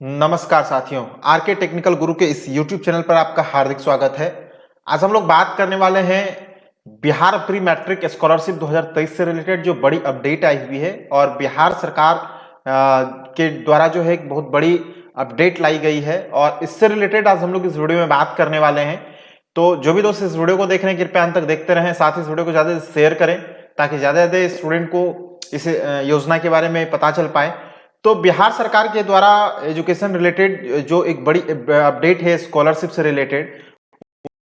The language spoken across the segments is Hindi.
नमस्कार साथियों आर के टेक्निकल गुरु के इस YouTube चैनल पर आपका हार्दिक स्वागत है। आज हम लोग बात करने वाले हैं बिहार प्री मैट्रिक स्कॉलरशिप 2023 से रिलेटेड जो बड़ी अपडेट आई हुई है और बिहार सरकार के द्वारा जो है एक बहुत बड़ी अपडेट लाई गई है और इससे रिलेटेड आज हम लोग इस वीडियो में बात करने वाले हैं। तो जो भी दोस्त इस वीडियो को देख रहे हैं, कृपया अंत तक देखते रहें, साथ ही इस वीडियो को ज़्यादा शेयर करें, ताकि ज़्यादा से ज़्यादा स्टूडेंट को इस योजना के बारे में पता चल पाए। तो बिहार सरकार के द्वारा एजुकेशन रिलेटेड जो एक बड़ी अपडेट है, स्कॉलरशिप से रिलेटेड,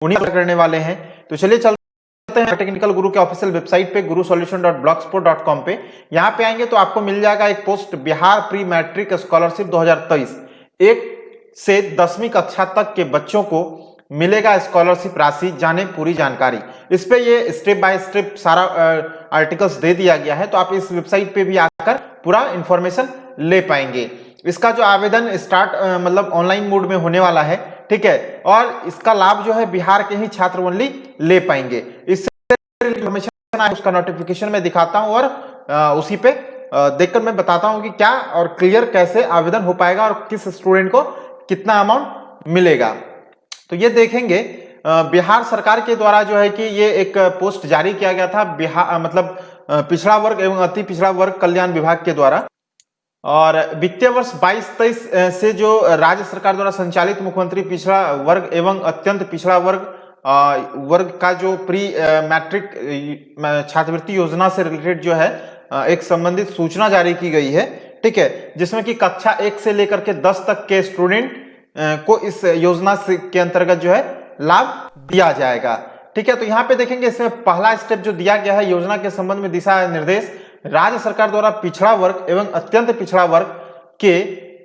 उन्हीं करने वाले हैं। तो चलिए चलते हैं टेक्निकल गुरु के ऑफिशियल वेबसाइट पे Guru solution dot blogspot dot com पे। यहाँ पे आएँगे तो आपको मिल जाएगा एक post, Bihar pre matric scholarship 2023 एक से दसवीं कक्षा तक के बच्चों को मिलेगा स्कॉलरशिप राशि, जाने पूरी जानकारी। इस पे ये स्टेप बाय स्टेप सारा आर्टिकल्स दे दिया गया है। तो आप इस वेबसाइट पे भी आकर पूरा इंफॉर्मेशन ले पाएँगे। इसका जो आवेदन स्टार्ट मतलब ऑनलाइन मोड में होने वाला है ठीक है? और इसका लाभ जो है बिहार के ही छात्र ओनली ले पाएँगे। इससे उसका नोटिफिकेशन में दिखाता हूँ और आ, उसी पे देखकर मैं बताता हूँ कि क्या और क्लियर कैसे आवेदन हो पाएगा और किस स्टूडेंट को कितना अमाउंट मिलेगा। तो ये देखेंगे बिहार सरकार के द्वारा जो है कि ये एक पोस्ट जारी किया गया था बिहार मतलब पिछड़ा वर्ग एवं अति पिछड़ा वर्ग कल्याण विभाग के द्वारा। और वित्तीय वर्ष 22-23 से जो राज्य सरकार द्वारा संचालित मुख्यमंत्री पिछड़ा वर्ग एवं अत्यंत पिछड़ा वर्ग वर्ग का जो प्री मैट्रिक छात्रवृत्ति योजना से रिलेटेड जो है एक संबंधित सूचना जारी की गई है। ठीक है? जिसमें कि कक्षा एक से लेकर के दस तक के स्टूडेंट को इस योजना के अंतर्गत जो है, लाभ दिया जाएगा। ठीक है? तो यहाँ पे देखेंगे इसमें पहला स्टेप जो दिया गया है योजना के संबंध में दिशा निर्देश। राज्य सरकार द्वारा पिछड़ा वर्ग एवं अत्यंत पिछड़ा वर्ग के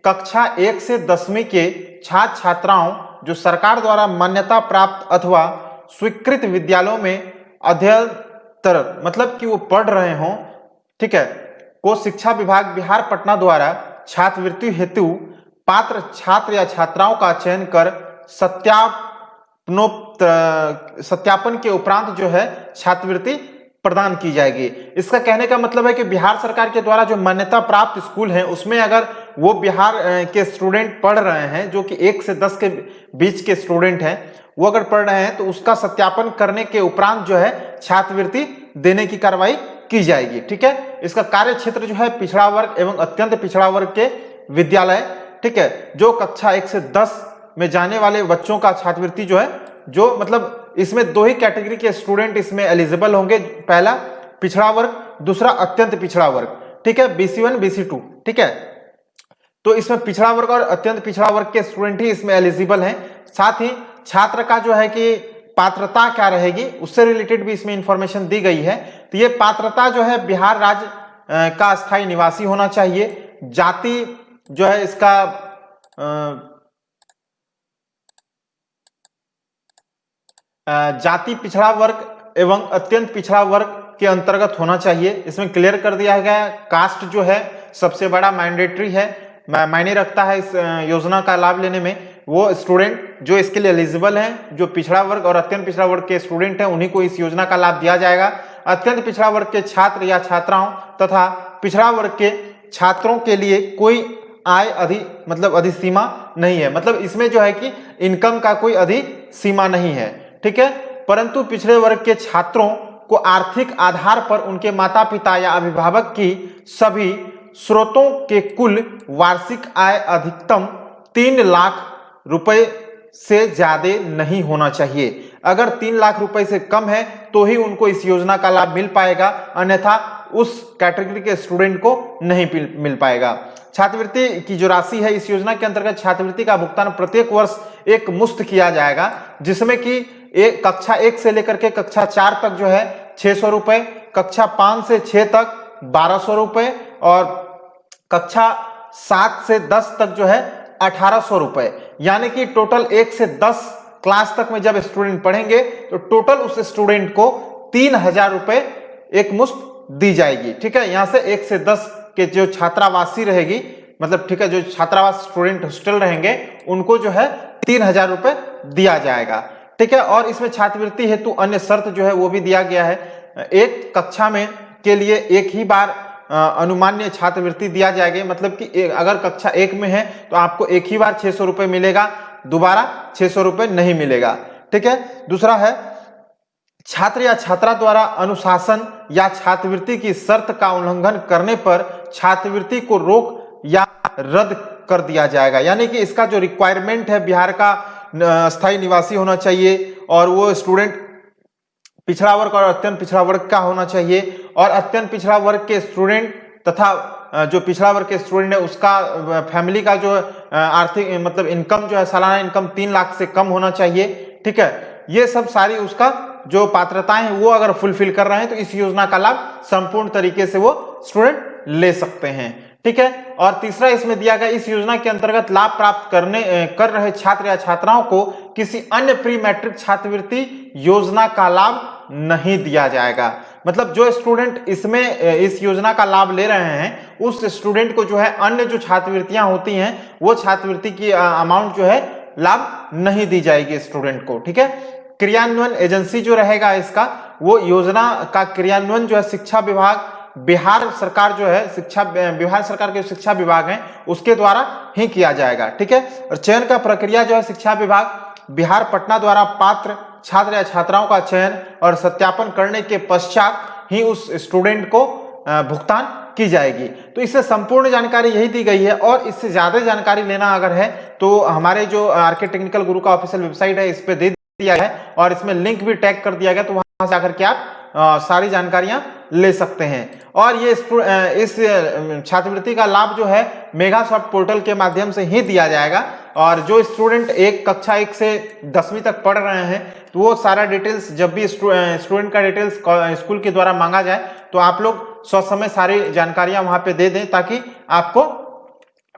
कक्षा एक से दसवीं के छात्र छात्राओं जो सरकार द्वारा मान्यता प्राप्त अथवा स्वीकृत विद्यालयों में अध्ययतर मतलब कि वो पढ़ रहे हों, ठीक है, को शिक्षा विभाग बिहार पटना द्वारा छात्रवृत्ति हेतु पात्र छात्र या छात्राओं का चयन कर सत्यापनो सत्यापन के उपरांत जो है छात्रवृत्ति प्रदान की जाएगी। इसका कहने का मतलब है कि बिहार सरकार के द्वारा जो मान्यता प्राप्त स्कूल हैं, उसमें अगर वो बिहार के स्टूडेंट पढ़ रहे हैं, जो कि एक से दस के बीच के स्टूडेंट हैं, वो अगर पढ़ रहे हैं तो उसका सत्यापन करने के उपरांत जो है छात्रवृत्ति देने की कार्रवाई की जाएगी। ठीक है? इसका कार्य क्षेत्र जो है पिछड़ा वर्ग एवं अत्यंत पिछड़ा वर्ग के विद्यालय। ठीक है? जो कक्षा एक से दस में जाने वाले बच्चों का छात्रवृत्ति जो है, जो मतलब इसमें दो ही कैटेगरी के स्टूडेंट इसमें एलिजिबल होंगे। पहला पिछड़ा वर्ग, दूसरा अत्यंत पिछड़ा वर्ग। ठीक है बीसी वन बीसी टू ठीक है? तो इसमें पिछड़ा वर्ग और अत्यंत पिछड़ा वर्ग के स्टूडेंट ही इसमें एलिजिबल हैं। साथ ही छात्र का जो है कि पात्रता क्या रहेगी, उससे रिलेटेड भी इसमें इंफॉर्मेशन दी गई है। तो ये पात्रता जो है बिहार राज्य का स्थायी निवासी होना चाहिए। जाति जो है इसका जाति पिछड़ा वर्ग एवं अत्यंत पिछड़ा वर्ग के अंतर्गत होना चाहिए। इसमें क्लियर कर दिया गया है। कास्ट जो है, सबसे बड़ा मैंडेटरी है। मायने रखता है इस योजना का लाभ लेने में। वो स्टूडेंट जो इसके लिए एलिजिबल हैं, जो पिछड़ा वर्ग और अत्यंत पिछड़ा वर्ग के स्टूडेंट हैं, उन्हीं को इस योजना का लाभ दिया जाएगा। अत्यंत पिछड़ा वर्ग के छात्र या छात्राओं तथा पिछड़ा वर्ग के छात्रों के लिए कोई आय अधि मतलब अधिसीमा नहीं है। मतलब इसमें जो है कि इनकम का कोई अधि सीमा नहीं है। ठीक है? परंतु पिछड़े वर्ग के छात्रों को आर्थिक आधार पर उनके माता पिता या अभिभावक की सभी स्रोतों के कुल वार्षिक आय अधिकतम तीन लाख रुपए से ज़्यादा नहीं होना चाहिए। अगर तीन लाख रुपए से कम है तो ही उनको इस योजना का लाभ मिल पाएगा, अन्यथा उस कैटेगरी के स्टूडेंट को नहीं मिल पाएगा। छात्रवृत्ति की जो राशि है, इस योजना के अंतर्गत छात्रवृत्ति का भुगतान प्रत्येक वर्ष एक मुफ़्त किया जाएगा, जिसमें कि एक कक्षा एक से लेकर के कक्षा चार तक जो है छह सौ रुपए, कक्षा पाँच से छह तक बारह सौ रुपए और कक्षा सात से दस तक जो है अठारह सौ रुपए। यानी कि टोटल एक से दस क्लास तक में जब स्टूडेंट पढ़ेंगे तो टोटल उस स्टूडेंट को तीन हज़ार रुपए एक मुश्त दी जाएगी। ठीक है? यहाँ से एक से दस के जो छात्रावासी रहेगी मतलब ठीक है, जो छात्रावास स्टूडेंट हॉस्टल रहेंगे, उनको जो है तीन हज़ार रुपए दिया जाएगा। ठीक है, और इसमें छात्रवृत्ति हेतु अन्य शर्त जो है वो भी दिया गया है। एक कक्षा में के लिए एक ही बार अनुमान्य छात्रवृत्ति दिया जाएगा। मतलब कि अगर कक्षा एक में है तो आपको एक ही बार छह सौ रुपए मिलेगा, दोबारा छह सौ नहीं मिलेगा। ठीक है, दूसरा है, छात्र या छात्रा द्वारा अनुशासन या छात्रवृत्ति की शर्त का उल्लंघन करने पर छात्रवृत्ति को रोक या रद्द कर दिया जाएगा। यानी कि इसका जो रिक्वायरमेंट है, बिहार का स्थायी निवासी होना चाहिए और वो स्टूडेंट पिछड़ा वर्ग और अत्यंत पिछड़ा वर्ग का होना चाहिए और अत्यंत पिछड़ा वर्ग के स्टूडेंट तथा जो पिछड़ा वर्ग के स्टूडेंट है, उसका फैमिली का जो आर्थिक मतलब इनकम जो है, सालाना इनकम तीन लाख से कम होना चाहिए, ठीक है? ये सब सारी उसका जो पात्रताएँ हैं, वो अगर फुलफिल कर रहे हैं तो इस योजना का लाभ संपूर्ण तरीके से वो स्टूडेंट ले सकते हैं। ठीक है? और तीसरा इसमें दिया गया, इस योजना के अंतर्गत लाभ प्राप्त करने कर रहे छात्र या छात्राओं को किसी अन्य प्री मैट्रिक छात्रवृत्ति योजना का लाभ नहीं दिया जाएगा। मतलब जो स्टूडेंट इसमें इस योजना का लाभ ले रहे हैं, उस स्टूडेंट को जो है अन्य जो छात्रवृत्तियाँ होती हैं, वो छात्रवृत्ति की अमाउंट जो है लाभ नहीं दी जाएगी स्टूडेंट को, ठीक है? क्रियान्वयन एजेंसी जो रहेगा इसका, वो योजना का क्रियान्वयन जो है शिक्षा विभाग बिहार सरकार जो है शिक्षा, बिहार सरकार के शिक्षा विभाग है, उसके द्वारा ही किया जाएगा, ठीक है? और चयन का प्रक्रिया जो है शिक्षा विभाग, बिहार पटना द्वारा पात्र छात्र या छात्राओं का चयन और सत्यापन करने के पश्चात ही उस स्टूडेंट को भुगतान की जाएगी। तो इससे संपूर्ण जानकारी यही दी गई है और इससे ज़्यादा जानकारी लेना अगर है तो हमारे जो आरके टेक्निकल गुरु का ऑफिशियल वेबसाइट है, इस पर दे दिया है और इसमें लिंक भी टैग कर दिया गया तो वहाँ से आकर के आप सारी जानकारियाँ ले सकते हैं। और ये इस छात्रवृत्ति का लाभ जो है मेगा सॉफ्ट पोर्टल के माध्यम से ही दिया जाएगा। और जो स्टूडेंट एक कक्षा एक से दसवीं तक पढ़ रहे हैं तो वो सारा डिटेल्स, जब भी स्टूडेंट का डिटेल्स स्कूल के द्वारा मांगा जाए तो आप लोग समय सारी जानकारियाँ वहाँ पे दे दें, ताकि आपको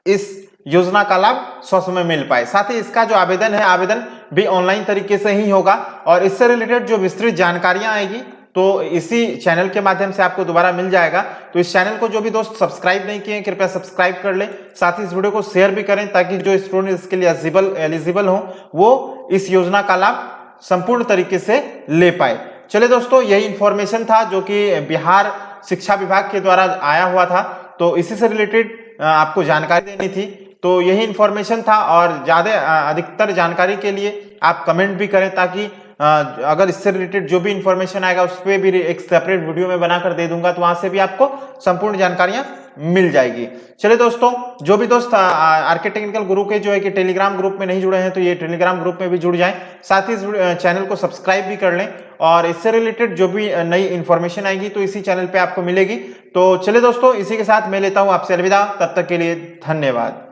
इस योजना का लाभ सौ समय मिल पाए। साथ ही इसका जो आवेदन है, आवेदन भी ऑनलाइन तरीके से ही होगा। और इससे रिलेटेड जो विस्तृत जानकारियाँ आएगी तो इसी चैनल के माध्यम से आपको दोबारा मिल जाएगा। तो इस चैनल को जो भी दोस्त सब्सक्राइब नहीं किए कृपया सब्सक्राइब कर लें। साथ ही इस वीडियो को शेयर भी करें ताकि जो स्टूडेंट इसके लिए एलिजिबल एलिजिबल हो, वो इस योजना का लाभ संपूर्ण तरीके से ले पाए। चले दोस्तों, यही इंफॉर्मेशन था जो कि बिहार शिक्षा विभाग के द्वारा आया हुआ था। तो इसी से रिलेटेड आपको जानकारी देनी थी। तो यही इंफॉर्मेशन था और ज़्यादा अधिकतर जानकारी के लिए आप कमेंट भी करें ताकि अगर इससे रिलेटेड जो भी इंफॉर्मेशन आएगा, उस पर भी एक सेपरेट वीडियो में बनाकर दे दूँगा तो वहाँ से भी आपको संपूर्ण जानकारियाँ मिल जाएगी। चलिए दोस्तों, जो भी दोस्त आरके टेक्निकल गुरु के जो है कि टेलीग्राम ग्रुप में नहीं जुड़े हैं तो ये टेलीग्राम ग्रुप में भी जुड़ जाएँ। साथ ही इस चैनल को सब्सक्राइब भी कर लें और इससे रिलेटेड जो भी नई इंफॉर्मेशन आएगी तो इसी चैनल पे आपको मिलेगी। तो चलिए दोस्तों, इसी के साथ मैं लेता हूँ आपसे अलविदा। तब तक के लिए धन्यवाद।